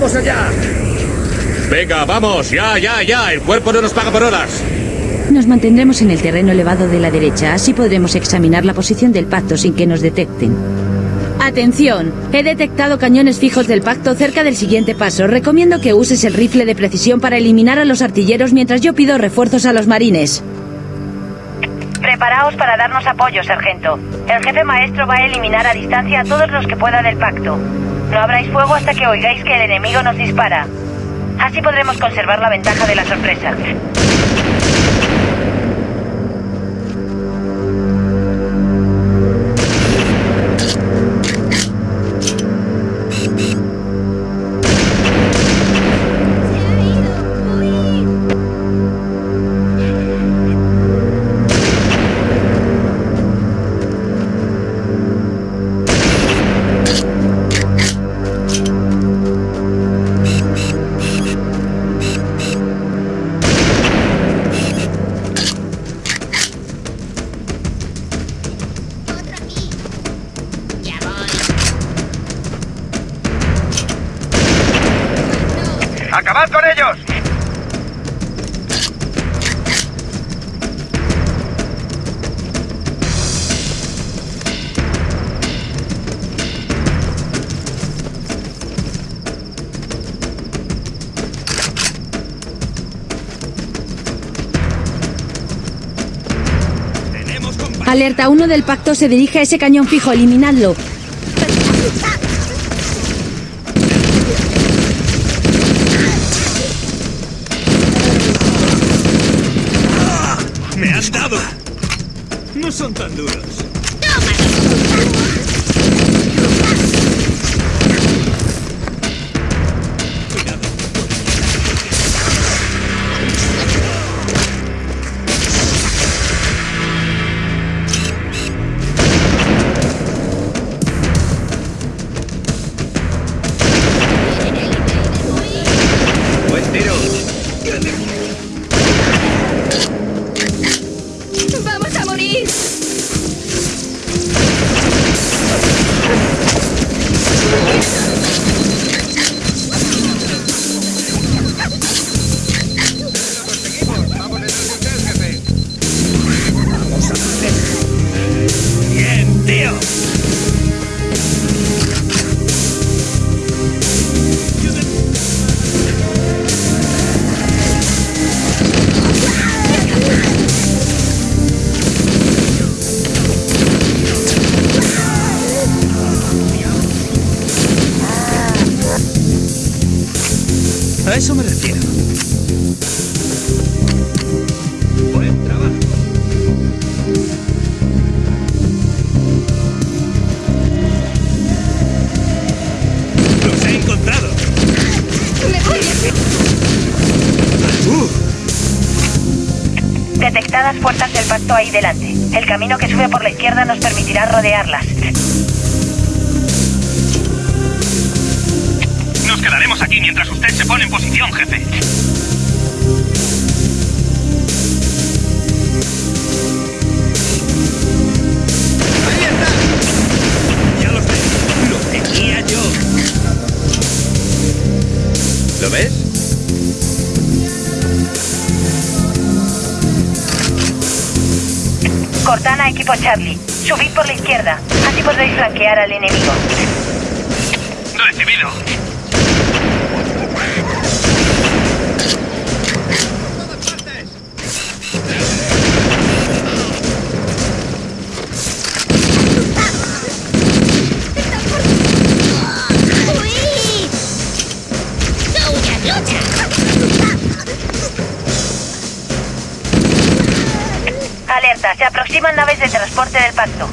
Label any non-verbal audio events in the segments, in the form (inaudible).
¡Vamos allá! Venga, vamos, ya, ya, ya. El cuerpo no nos paga por horas. Nos mantendremos en el terreno elevado de la derecha, así podremos examinar la posición del pacto sin que nos detecten. Atención, he detectado cañones fijos del pacto cerca del siguiente paso. Recomiendo que uses el rifle de precisión para eliminar a los artilleros mientras yo pido refuerzos a los marines. Preparaos para darnos apoyo, sargento. El jefe maestro va a eliminar a distancia a todos los que pueda del pacto. No abráis fuego hasta que oigáis que el enemigo nos dispara. Así podremos conservar la ventaja de la sorpresa. Z1 del pacto se dirige a ese cañón fijo, eliminadlo. A eso me refiero. Buen trabajo. ¡Los he encontrado! ¡Me voy! ¡Uh! Detectadas fuerzas del pacto ahí delante. El camino que sube por la izquierda nos permitirá rodearlas. Nos quedaremos aquí mientras usted se pone en posición, jefe. ¡Ahí está! Ya lo sé. Lo tenía yo. ¿Lo ves? Cortana, equipo Charlie. Subid por la izquierda. Así podréis flanquear al enemigo. Recibido. Se aproximan naves de transporte del pacto.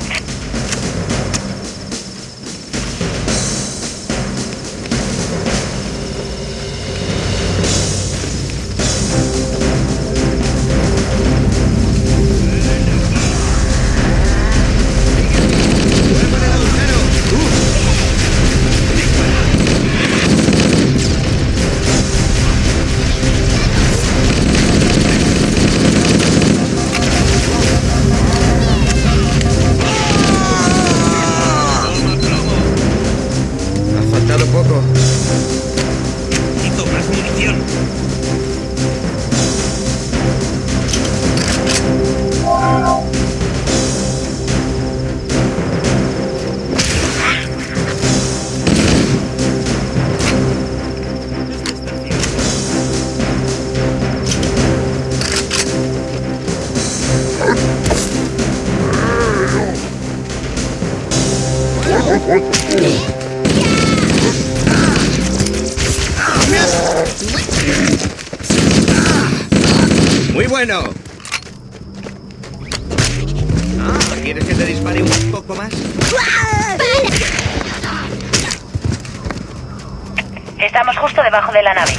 Debajo de la nave.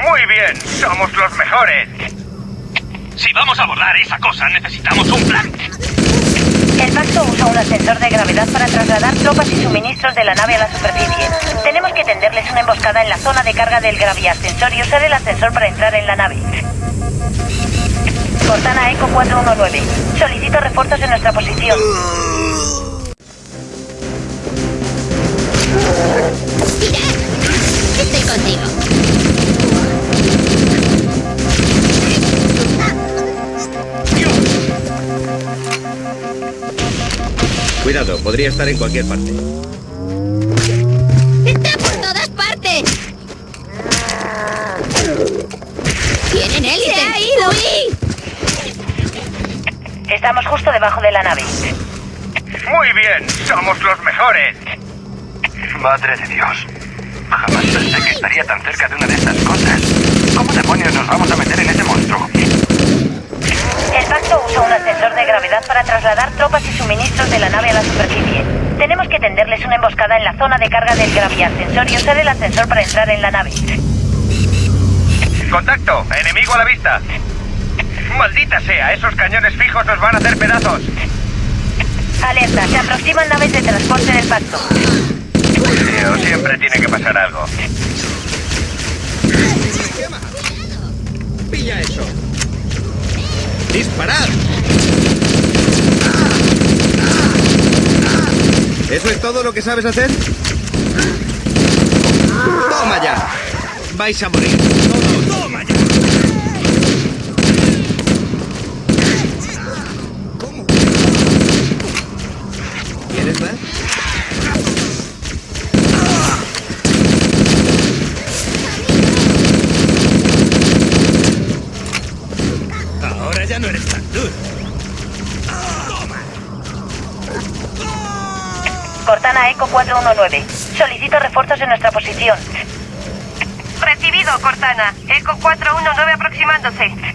Muy bien, somos los mejores. Si vamos a abordar esa cosa, necesitamos un plan. El pacto usa un ascensor de gravedad para trasladar tropas y suministros de la nave a la superficie. Tenemos que tenderles una emboscada en la zona de carga del graviascensor y usar el ascensor para entrar en la nave. Cortana Eco 419. Solicito refuerzos en nuestra posición. (laughs) Contigo. Cuidado, podría estar en cualquier parte. ¡Está por todas partes! ¡Tienen élite! ¡Se ha ido! ¡Uy! Estamos justo debajo de la nave. Muy bien, somos los mejores. Madre de Dios. Jamás pensé que estaría tan cerca de una de estas cosas. ¿Cómo demonios nos vamos a meter en ese monstruo? El pacto usa un ascensor de gravedad para trasladar tropas y suministros de la nave a la superficie. Tenemos que tenderles una emboscada en la zona de carga del graviascensor y usar el ascensor para entrar en la nave. Contacto, enemigo a la vista. Maldita sea, esos cañones fijos nos van a hacer pedazos. Alerta, se aproximan naves de transporte del pacto. Siempre tiene que pasar algo. ¡Pilla eso! ¡Disparad! ¿Eso es todo lo que sabes hacer? ¡Toma ya! Vais a morir. Eco 419. Solicito refuerzos en nuestra posición. Recibido, Cortana. Eco 419 aproximándose.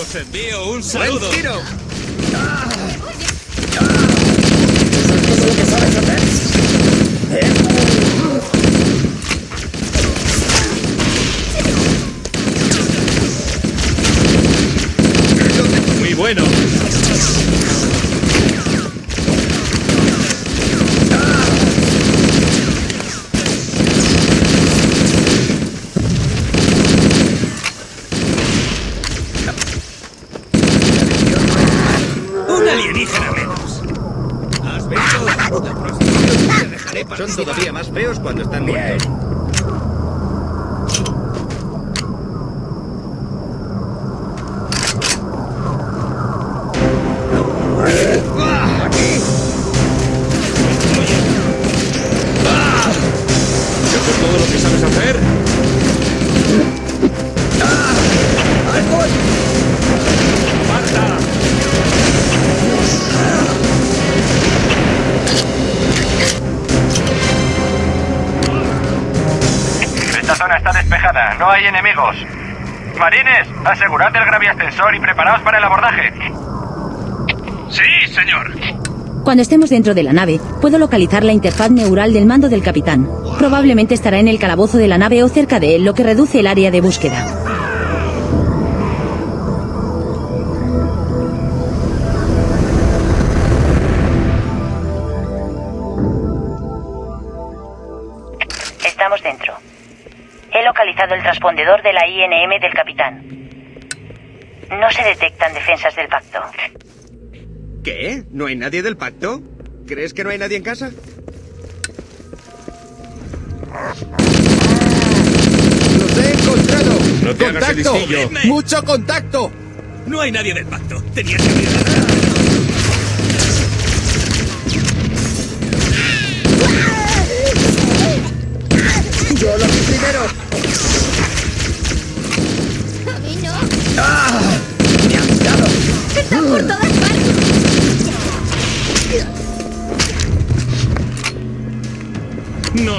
Os envío un ¡Buen saludo. Marines, asegurad el graviascensor y preparaos para el abordaje. Sí, señor. Cuando estemos dentro de la nave, puedo localizar la interfaz neural del mando del capitán. Probablemente estará en el calabozo de la nave o cerca de él, lo que reduce el área de búsqueda. Transpondedor de la INM del capitán. No se detectan defensas del pacto. ¿Qué? ¿No hay nadie del pacto? ¿Crees que no hay nadie en casa? ¡Los he encontrado! No te hagas el ¡Contacto! ¡Mucho contacto! No hay nadie del pacto. Tenías que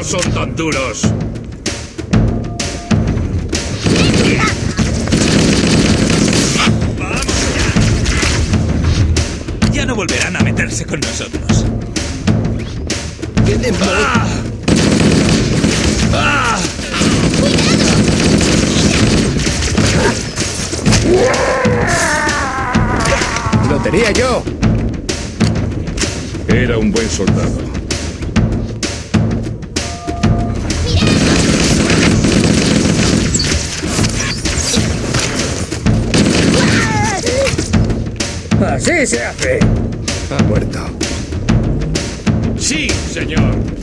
No son tan duros. ¡Vamos allá! Ya no volverán a meterse con nosotros. ¡Qué! ¡Ah! ¡Lo tenía yo! Era un buen soldado. ¡Así se hace! Ha muerto. Sí, señor.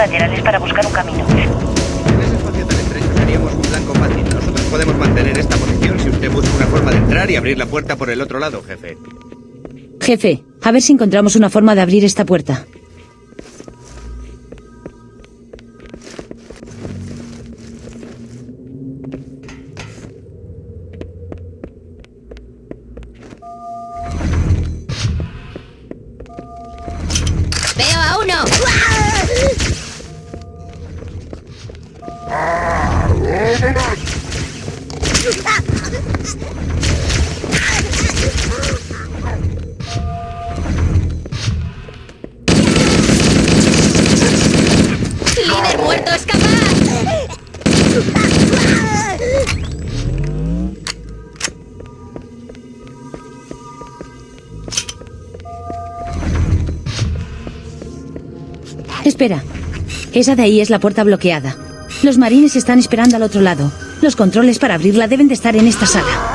Laterales para buscar un camino. En ese espacio tan estrecho seríamos un blanco fácil. Nosotros podemos mantener esta posición si usted busca una forma de entrar y abrir la puerta por el otro lado, jefe. Jefe, a ver si encontramos una forma de abrir esta puerta. Esa de ahí es la puerta bloqueada. Los marines están esperando al otro lado. Los controles para abrirla deben de estar en esta sala.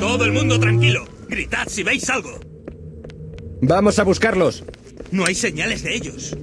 Todo el mundo tranquilo. Gritad si veis algo. Vamos a buscarlos. No hay señales de ellos.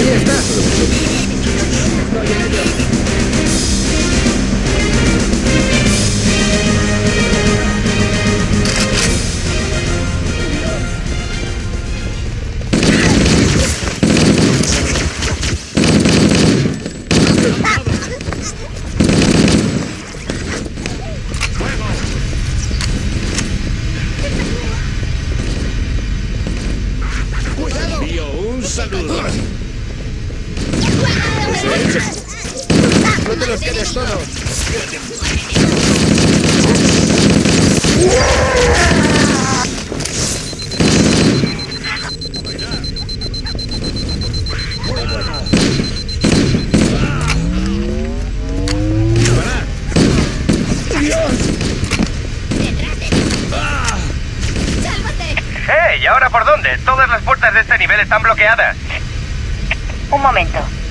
Ahí está.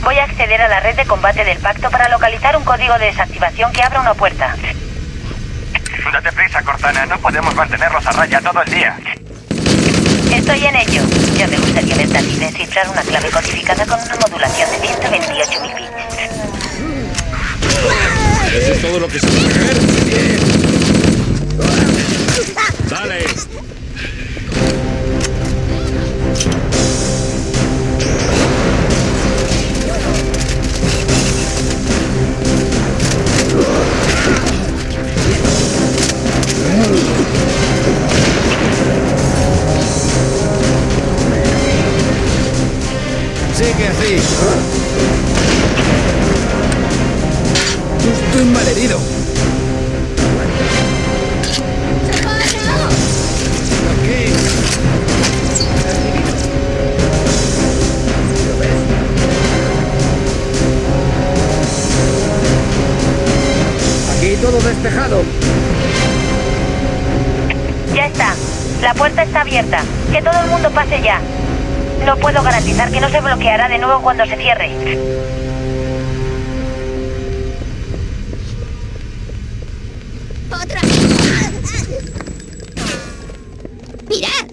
Voy a acceder a la red de combate del pacto para localizar un código de desactivación que abra una puerta. Date prisa, Cortana. No podemos mantenerlos a raya todo el día. Estoy en ello. Ya me gustaría ver también descifrar una clave codificada con una modulación de 128 bits. ¿Eso es todo lo que se puede ver? ¡Dale! Sigue así. Estoy malherido. Aquí todo despejado. Ya está. La puerta está abierta. Que todo el mundo pase ya. No puedo garantizar que no se bloqueará de nuevo cuando se cierre. ¡Otra! ¡Mirad!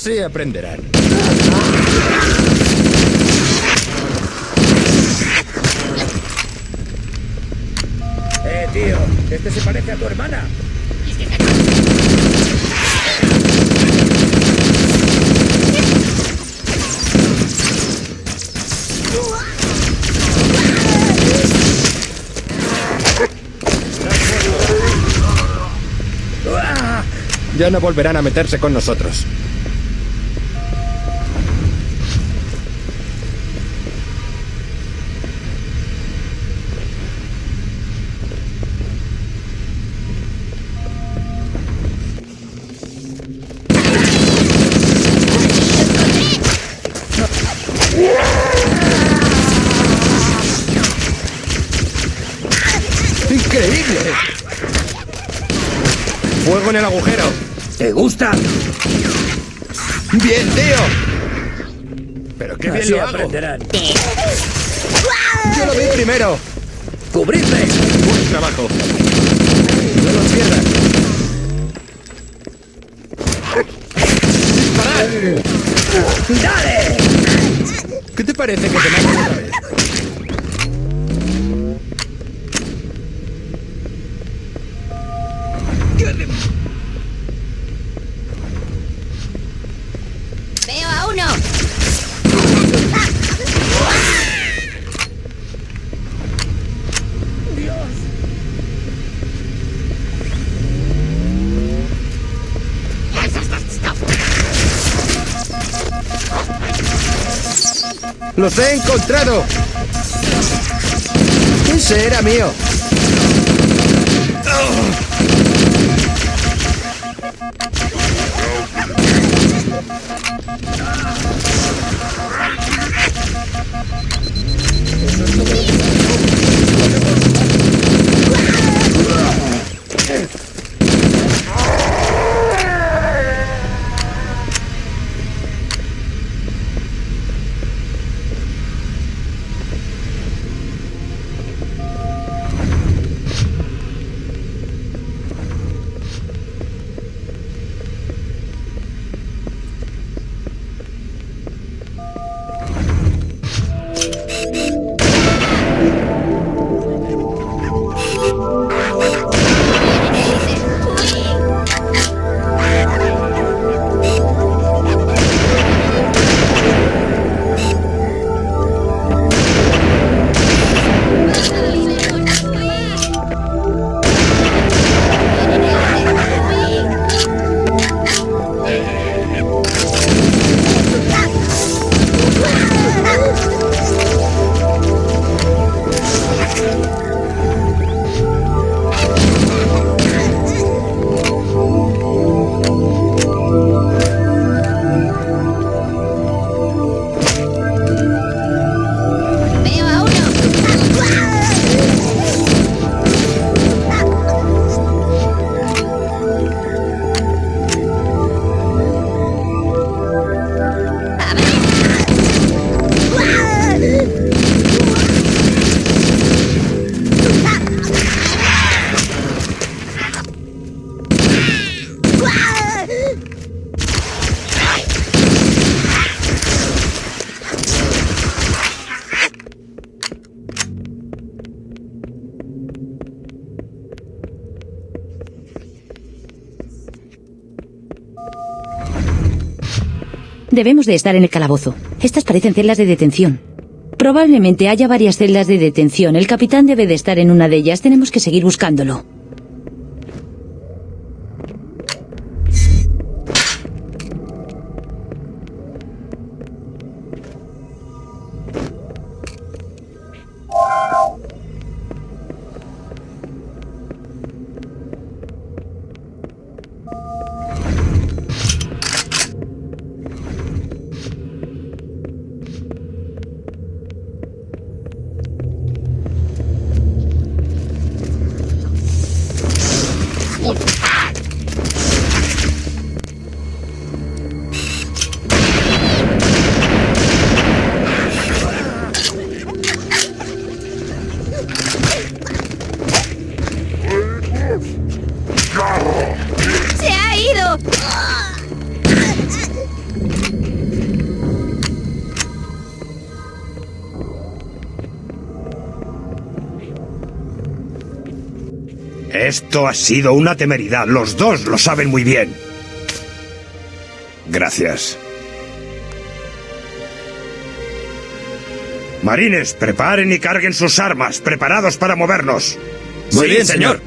Así aprenderán. Eh, tío, este se parece a tu hermana. Ya no volverán a meterse con nosotros. Tío! ¡Pero qué bien Así lo hago! aprenderán. ¡Yo lo vi primero! ¡Cubridme! ¡Buen trabajo! ¡No los pierdas! ¡Disparad! ¡Dale! ¿Qué te parece que te maten otra vez? Veo ¡Los he encontrado! ¡Ese era mío! Debemos de estar en el calabozo. Estas parecen celdas de detención. Probablemente haya varias celdas de detención. El capitán debe de estar en una de ellas. Tenemos que seguir buscándolo. Esto ha sido una temeridad. Los dos lo saben muy bien. Gracias. Marines, preparen y carguen sus armas, preparados para movernos. Muy bien, señor.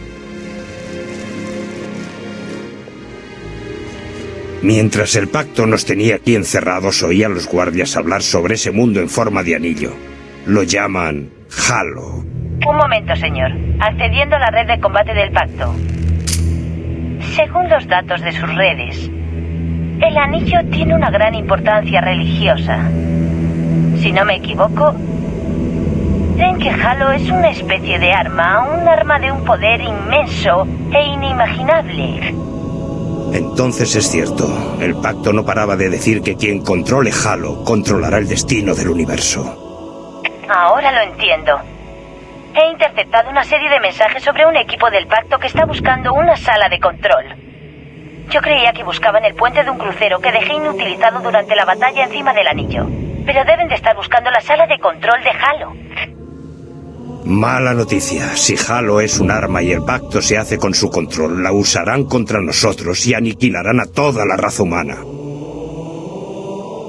Mientras el pacto nos tenía aquí encerrados, oía a los guardias hablar sobre ese mundo en forma de anillo. Lo llaman Halo. Un momento, señor. Accediendo a la red de combate del pacto. Según los datos de sus redes, el anillo tiene una gran importancia religiosa. Si no me equivoco, creen que Halo es una especie de arma, un arma de un poder inmenso e inimaginable. Entonces es cierto, el pacto no paraba de decir que quien controle Halo controlará el destino del universo. Ahora lo entiendo. He interceptado una serie de mensajes sobre un equipo del pacto que está buscando una sala de control. Yo creía que buscaban el puente de un crucero que dejé inutilizado durante la batalla encima del anillo. Pero deben de estar buscando la sala de control de Halo. Mala noticia. Si Halo es un arma y el pacto se hace con su control, la usarán contra nosotros y aniquilarán a toda la raza humana.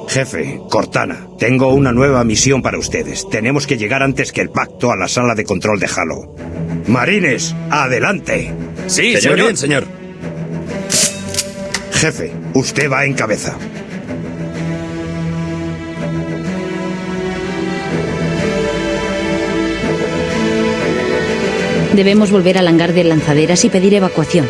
Jefe, Cortana, tengo una nueva misión para ustedes. Tenemos que llegar antes que el pacto a la sala de control de Halo. Marines, adelante. Sí, señor. Bien, señor. Jefe, usted va en cabeza. Debemos volver al hangar de lanzaderas y pedir evacuación.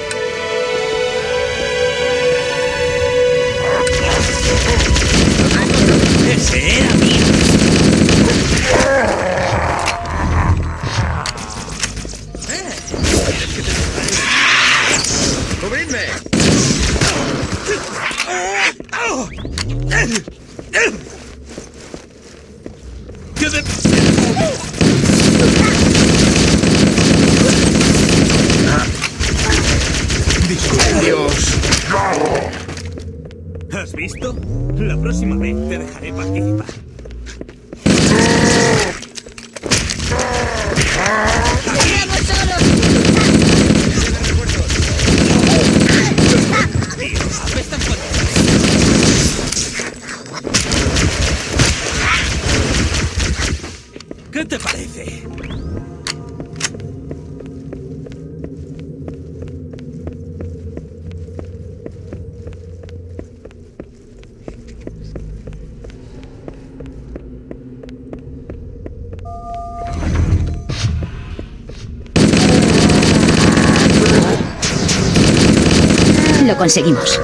Conseguimos.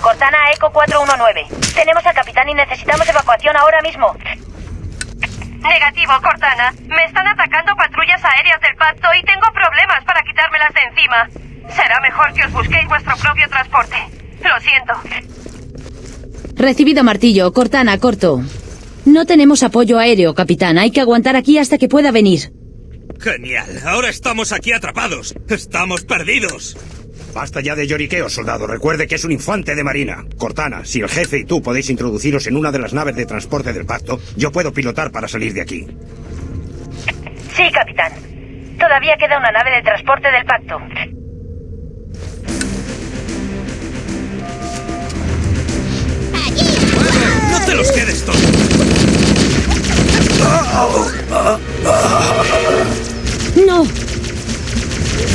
Cortana Eco 419. Tenemos al capitán y necesitamos evacuación ahora mismo. Negativo, Cortana. Me están atacando patrullas aéreas del pacto y tengo problemas para quitármelas de encima. Será mejor que os busquéis vuestro propio transporte. Lo siento. Recibido martillo. Cortana, corto. No tenemos apoyo aéreo, capitán. Hay que aguantar aquí hasta que pueda venir. Genial. Ahora estamos aquí atrapados. Estamos perdidos. Basta ya de lloriqueo, soldado. Recuerde que es un infante de marina. Cortana, si el jefe y tú podéis introduciros en una de las naves de transporte del pacto, yo puedo pilotar para salir de aquí. Sí, capitán. Todavía queda una nave de transporte del pacto. No te los quedes todos. ¡No!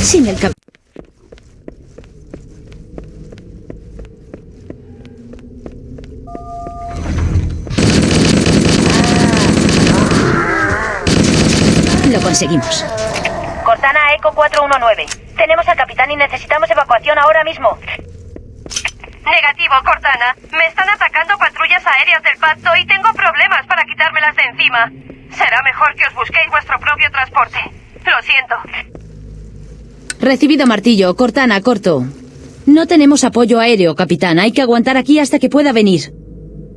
Sin el cap... Lo conseguimos. Cortana Eco 419. Tenemos al capitán y necesitamos evacuación ahora mismo. Negativo, Cortana. Me están atacando patrullas aéreas del pacto y tengo problemas para quitármelas de encima. Será mejor que os busquéis vuestro propio transporte. Lo siento. Recibido martillo. Cortana, corto. No tenemos apoyo aéreo, capitán. Hay que aguantar aquí hasta que pueda venir.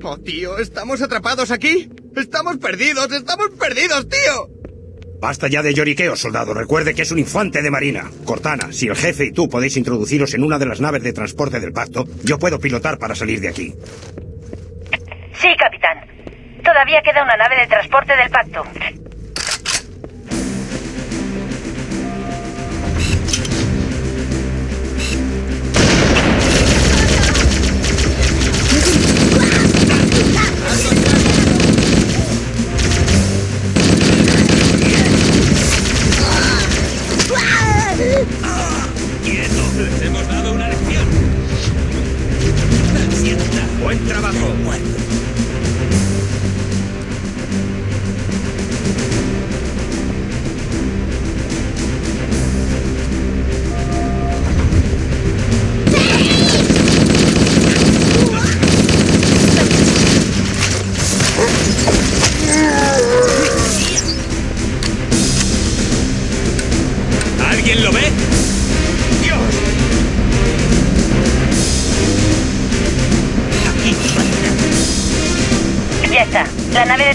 Oh, tío, ¿estamos atrapados aquí? ¡Estamos perdidos! ¡Estamos perdidos, tío! Basta ya de lloriqueo, soldado. Recuerde que es un infante de marina. Cortana, si el jefe y tú podéis introduciros en una de las naves de transporte del pacto, yo puedo pilotar para salir de aquí. Sí, capitán. Todavía queda una nave de transporte del pacto.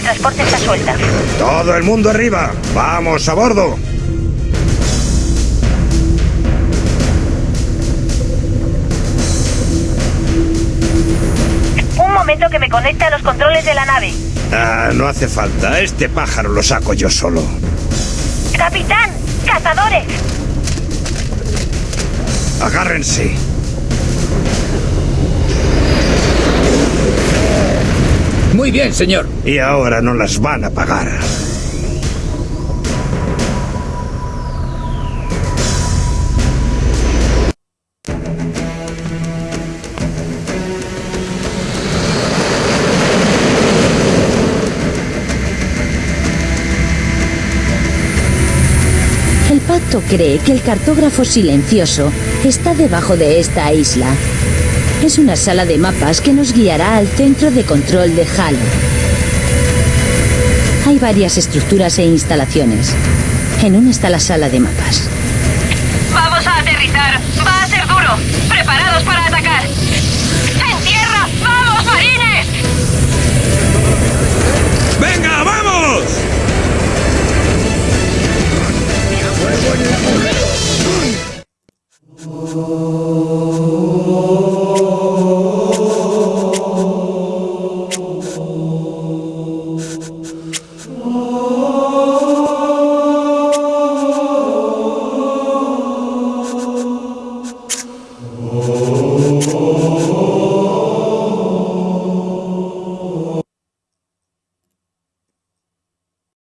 Transporte está suelta. Todo el mundo arriba. Vamos a bordo. Un momento que me conecte a los controles de la nave. Ah, no hace falta. Este pájaro lo saco yo solo. ¡Capitán! ¡Cazadores! Agárrense. Muy bien, señor. Y ahora no las van a pagar. El pacto cree que el cartógrafo silencioso está debajo de esta isla. Es una sala de mapas que nos guiará al centro de control de Halo. Hay varias estructuras e instalaciones. En una está la sala de mapas. Vamos a aterrizar. Va a ser duro. Preparados para atacar.